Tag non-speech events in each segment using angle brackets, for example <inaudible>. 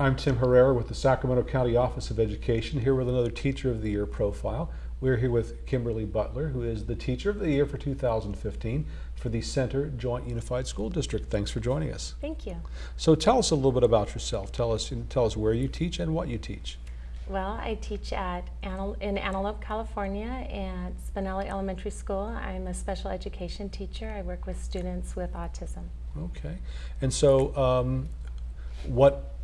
I'm Tim Herrera with the Sacramento County Office of Education, here with another Teacher of the Year profile. We're here with Kimberly Butler, who is the Teacher of the Year for 2015 for the Center Joint Unified School District. Thanks for joining us. Thank you. So tell us a little bit about yourself. Tell us, tell us where you teach and what you teach. Well, I teach at in Antelope, California at Spinelli Elementary School. I'm a special education teacher. I work with students with autism. Okay. And so um, what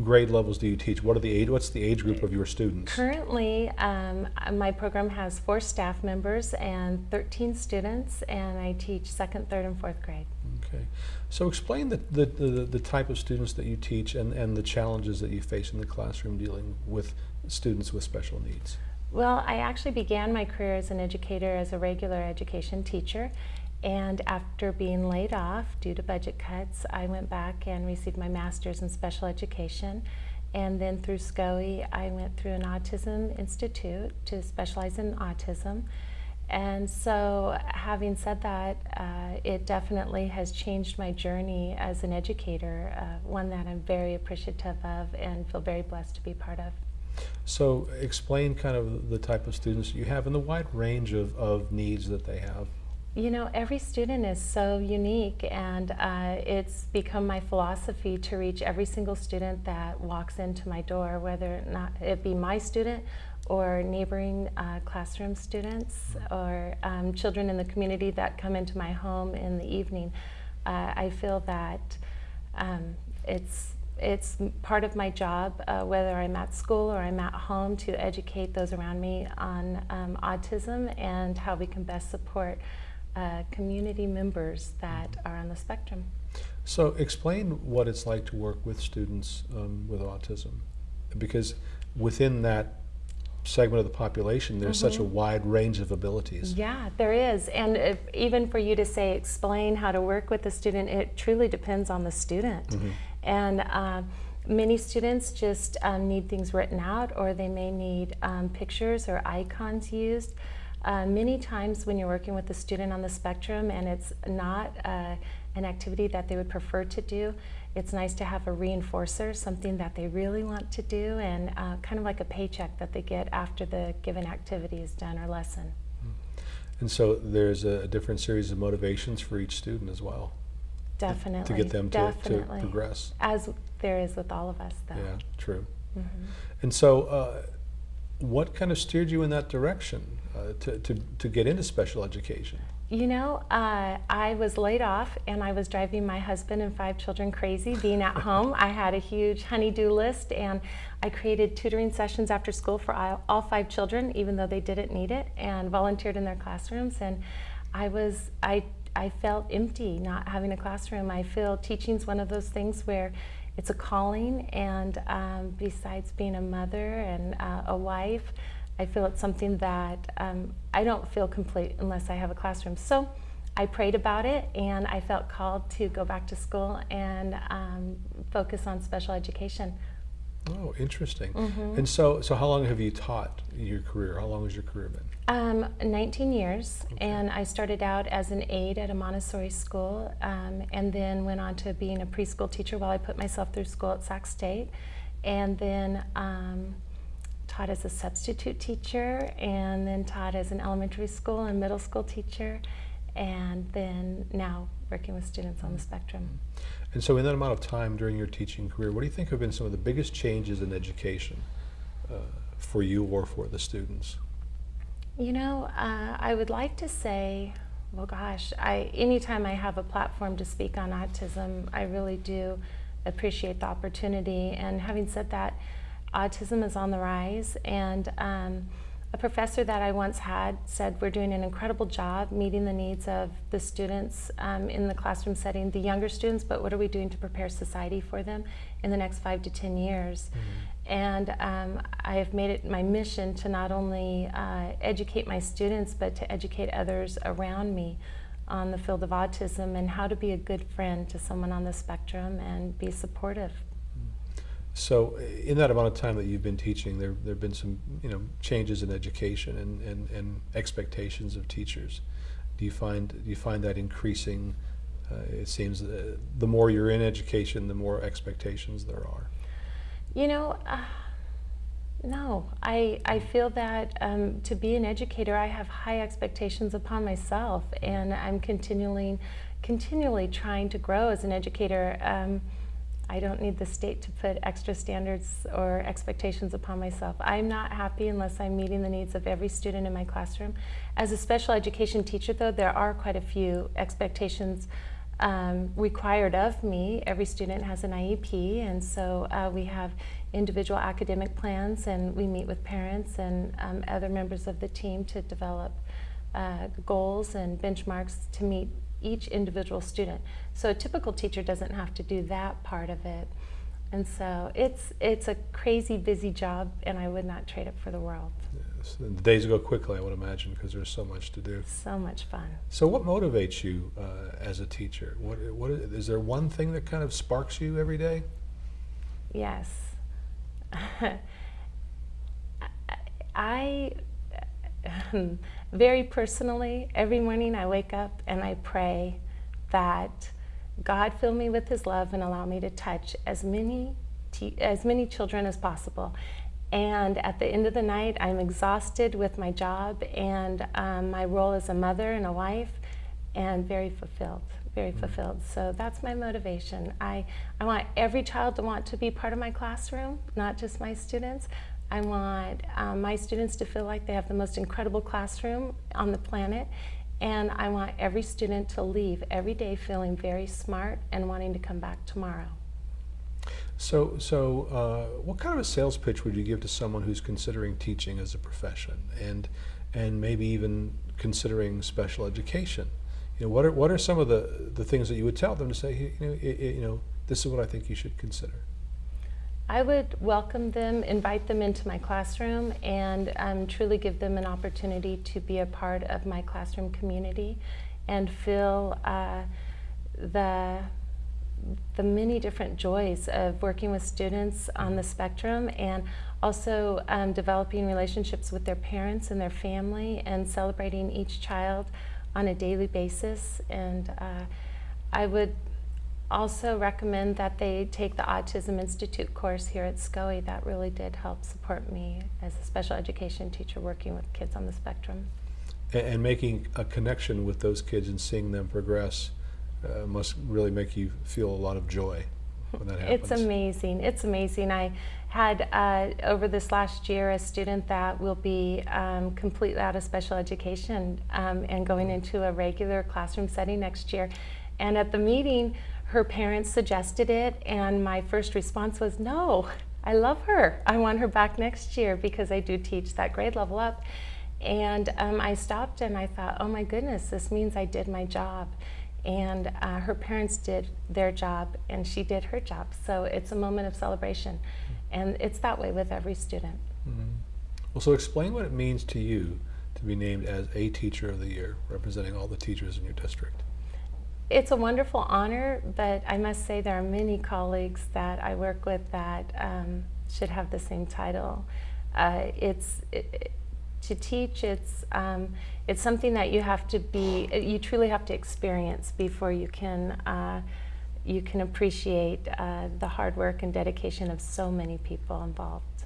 grade levels do you teach? What are the age? What's the age group of your students? Currently, um, my program has four staff members and 13 students, and I teach second, third, and fourth grade. Okay, so explain the, the, the, the, type of students that you teach and, and the challenges that you face in the classroom dealing with students with special needs. Well, I actually began my career as an educator as a regular education teacher and after being laid off due to budget cuts, I went back and received my master's in special education. And then through SCOE, I went through an autism institute to specialize in autism. And so, having said that, uh, it definitely has changed my journey as an educator, uh, one that I'm very appreciative of and feel very blessed to be part of. So, explain kind of the type of students you have and the wide range of, of needs that they have. You know, every student is so unique, and uh, it's become my philosophy to reach every single student that walks into my door, whether or not it be my student or neighboring uh, classroom students or um, children in the community that come into my home in the evening. Uh, I feel that um, it's it's part of my job, uh, whether I'm at school or I'm at home, to educate those around me on um, autism and how we can best support uh, community members that are on the spectrum. So explain what it's like to work with students um, with autism, because within that segment of the population, there's mm -hmm. such a mm-hmm. wide range of abilities. Yeah, there is. And if, even for you to say, explain how to work with the student, it truly depends on the student. Mm -hmm. And uh, many students just um, need things written out or they may need um, pictures or icons used. Uh, many times when you're working with a student on the spectrum and it's not uh, an activity that they would prefer to do, it's nice to have a reinforcer, something that they really want to do, and uh, kind of like a paycheck that they get after the given activity is done or lesson. And so there's a different series of motivations for each student as well. Definitely. To get them to, to progress. As there is with all of us, though. Yeah, true. Mm -hmm. And so, uh, what kind of steered you in that direction? Uh, to, to, to get into special education? You know, uh, I was laid off and I was driving my husband and five children crazy being at <laughs> home. I had a huge honey-do list and I created tutoring sessions after school for all five children, even though they didn't need it, and volunteered in their classrooms. And I was, I, I felt empty not having a classroom. I feel teaching's one of those things where it's a calling and um, besides being a mother and uh, a wife, I feel it's something that um, I don't feel complete unless I have a classroom. So I prayed about it and I felt called to go back to school and um, focus on special education. Oh, interesting. Mm -hmm. And so, so how long have you taught your career? How long has your career been? Um, 19 years, okay. and I started out as an aide at a Montessori school, um, and then went on to being a preschool teacher while I put myself through school at Sac State, and then um, taught as a substitute teacher and then taught as an elementary school and middle school teacher and then now working with students on the spectrum. And so in that amount of time during your teaching career, what do you think have been some of the biggest changes in education uh, for you or for the students? You know, uh, I would like to say, well gosh, I, anytime I have a platform to speak on autism, I really do appreciate the opportunity. And having said that, autism is on the rise and um, a professor that I once had said we're doing an incredible job meeting the needs of the students um, in the classroom setting, the younger students, but what are we doing to prepare society for them in the next five to 10 years? Mm -hmm. And um, I have made it my mission to not only uh, educate my students, but to educate others around me on the field of autism and how to be a good friend to someone on the spectrum and be supportive. So in that amount of time that you've been teaching, there there have been some you know changes in education and, and, and expectations of teachers. Do you find do you find that increasing? Uh, it seems uh, the more you're in education, the more expectations there are. You know, uh, no. I, I feel that um, to be an educator, I have high expectations upon myself, and I'm continually, continually trying to grow as an educator. Um, I don't need the state to put extra standards or expectations upon myself. I'm not happy unless I'm meeting the needs of every student in my classroom. As a special education teacher, though, there are quite a few expectations um, required of me. Every student has an IEP, and so uh, we have individual academic plans, and we meet with parents and um, other members of the team to develop uh, goals and benchmarks to meet each individual student. So a typical teacher doesn't have to do that part of it. And so it's, it's a crazy busy job, and I would not trade it for the world. Yes, and the days go quickly, I would imagine, because there's so much to do. So much fun. So, what motivates you uh, as a teacher? What, what is there one thing that kind of sparks you every day? Yes. <laughs> I, <laughs> very personally, every morning I wake up and I pray that God fill me with His love and allow me to touch as many, as many children as possible. And at the end of the night, I'm exhausted with my job and um, my role as a mother and a wife, and very fulfilled, very Mm-hmm. fulfilled. So that's my motivation. I, I want every child to want to be part of my classroom, not just my students. I want um, my students to feel like they have the most incredible classroom on the planet. And I want every student to leave every day feeling very smart and wanting to come back tomorrow. So, so uh, what kind of a sales pitch would you give to someone who's considering teaching as a profession, and and maybe even considering special education? You know, what are what are some of the the things that you would tell them to say, you know, you know, this is what I think you should consider. I would welcome them, invite them into my classroom, and um, truly give them an opportunity to be a part of my classroom community and feel uh, the the many different joys of working with students on the spectrum and also um, developing relationships with their parents and their family and celebrating each child on a daily basis. And uh, I would also recommend that they take the Autism Institute course here at SCOE. That really did help support me as a special education teacher working with kids on the spectrum. And, and making a connection with those kids and seeing them progress uh, must really make you feel a lot of joy when that happens. It's amazing. It's amazing. I had uh, over this last year a student that will be um, completely out of special education um, and going into a regular classroom setting next year. And at the meeting, her parents suggested it, and my first response was, No, I love her. I want her back next year because I do teach that grade level up. And um, I stopped and I thought, Oh my goodness, this means I did my job and uh, her parents did their job and she did her job so it's a moment of celebration and it's that way with every student Mhm. Well, so explain what it means to you to be named as a Teacher of the Year, representing all the teachers in your district. It's a wonderful honor but i must say there are many colleagues that i work with that um, should have the same title uh, it's it, to teach it's um, it's something that you have to be you truly have to experience before you can uh, you can appreciate uh, the hard work and dedication of so many people involved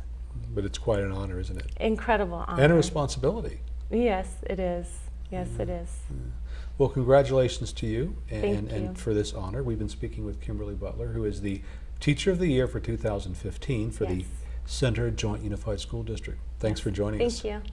But it's quite an honor, isn't it? incredible honor And a responsibility. yes it is yes it is Well, congratulations to you and, Thank and, you. and for this honor. We've been speaking with Kimberly Butler, who is the Teacher of the Year for 2015 for the Center Joint Unified School District. Thanks for joining us. thank you